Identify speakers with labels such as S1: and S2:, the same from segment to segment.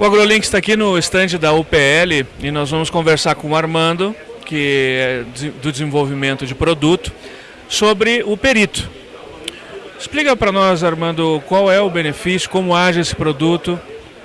S1: O AgroLink está aqui no estande da UPL e nós vamos conversar com o Armando, que é do desenvolvimento de produto, sobre o perito. Explica para nós, Armando, qual é o benefício, como age esse produto.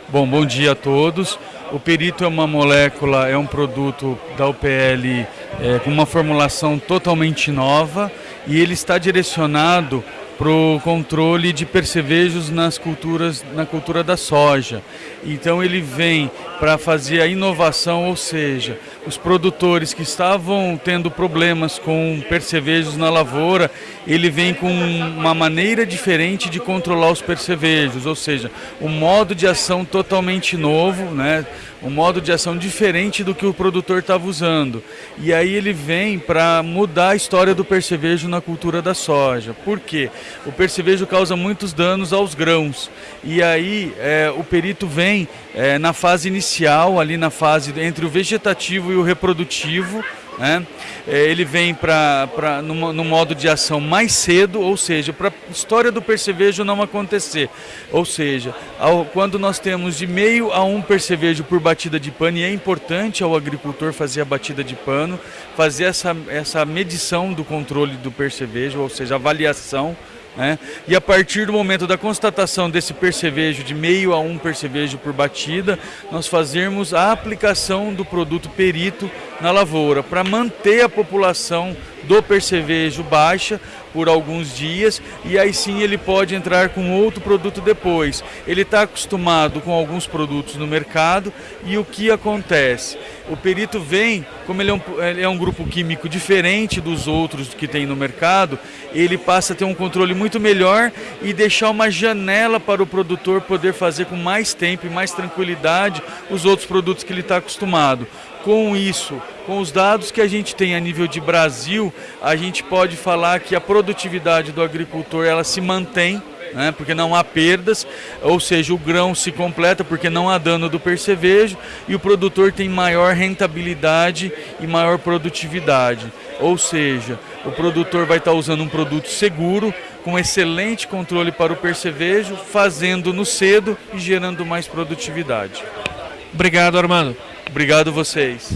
S2: Bom, bom dia a todos. O perito é uma molécula, é um produto da UPL é, com uma formulação totalmente nova e ele está direcionado para o controle de percevejos nas culturas, na cultura da soja. Então ele vem para fazer a inovação, ou seja, os produtores que estavam tendo problemas com percevejos na lavoura, ele vem com uma maneira diferente de controlar os percevejos, ou seja, um modo de ação totalmente novo, né? um modo de ação diferente do que o produtor estava usando. E aí ele vem para mudar a história do percevejo na cultura da soja. Por quê? O percevejo causa muitos danos aos grãos. E aí é, o perito vem é, na fase inicial, ali na fase entre o vegetativo e o reprodutivo, né? É, ele vem para no, modo de ação mais cedo, ou seja, para a história do percevejo não acontecer. Ou seja, ao, quando nós temos de meio a um percevejo por batida de pano, e é importante ao agricultor fazer a batida de pano, fazer essa, essa medição do controle do percevejo, ou seja, avaliação né? E a partir do momento da constatação desse percevejo, de meio a um percevejo por batida, nós fazermos a aplicação do produto perito na lavoura, para manter a população do percevejo baixa por alguns dias e aí sim ele pode entrar com outro produto depois. Ele está acostumado com alguns produtos no mercado e o que acontece? O perito vem, como ele é, um, ele é um grupo químico diferente dos outros que tem no mercado, ele passa a ter um controle muito melhor e deixar uma janela para o produtor poder fazer com mais tempo e mais tranquilidade os outros produtos que ele está acostumado. Com isso, com os dados que a gente tem a nível de Brasil, a gente pode falar que a produtividade do agricultor ela se mantém, né, porque não há perdas, ou seja, o grão se completa porque não há dano do percevejo e o produtor tem maior rentabilidade e maior produtividade. Ou seja, o produtor vai estar usando um produto seguro, com excelente controle para o percevejo, fazendo no cedo e gerando mais produtividade.
S1: Obrigado, Armando.
S2: Obrigado vocês.